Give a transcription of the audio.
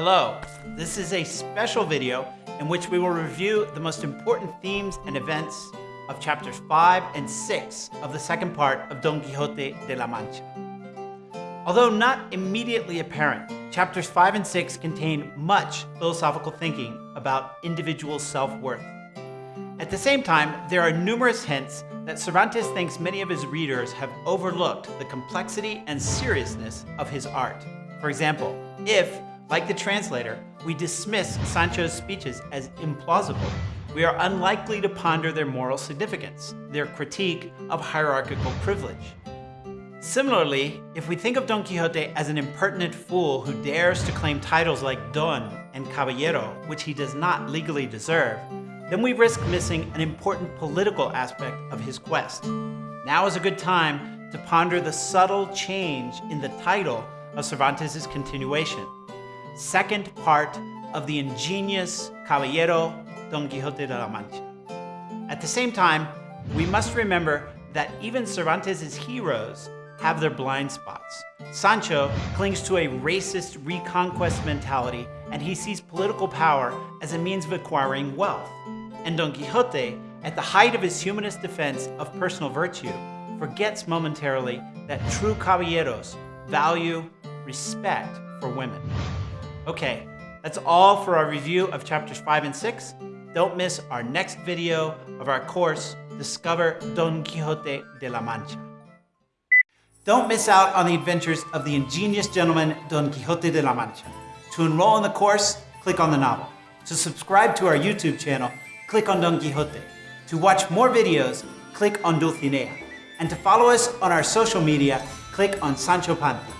Hello, this is a special video in which we will review the most important themes and events of chapters 5 and 6 of the second part of Don Quixote de la Mancha. Although not immediately apparent, chapters 5 and 6 contain much philosophical thinking about individual self-worth. At the same time, there are numerous hints that Cervantes thinks many of his readers have overlooked the complexity and seriousness of his art. For example, if like the translator, we dismiss Sancho's speeches as implausible. We are unlikely to ponder their moral significance, their critique of hierarchical privilege. Similarly, if we think of Don Quixote as an impertinent fool who dares to claim titles like Don and Caballero, which he does not legally deserve, then we risk missing an important political aspect of his quest. Now is a good time to ponder the subtle change in the title of Cervantes' continuation second part of the ingenious Caballero Don Quixote de la Mancha. At the same time, we must remember that even Cervantes' heroes have their blind spots. Sancho clings to a racist reconquest mentality and he sees political power as a means of acquiring wealth. And Don Quixote, at the height of his humanist defense of personal virtue, forgets momentarily that true caballeros value respect for women. Okay, that's all for our review of chapters 5 and 6. Don't miss our next video of our course, Discover Don Quixote de la Mancha. Don't miss out on the adventures of the ingenious gentleman Don Quixote de la Mancha. To enroll in the course, click on the novel. To subscribe to our YouTube channel, click on Don Quixote. To watch more videos, click on Dulcinea. And to follow us on our social media, click on Sancho Panza.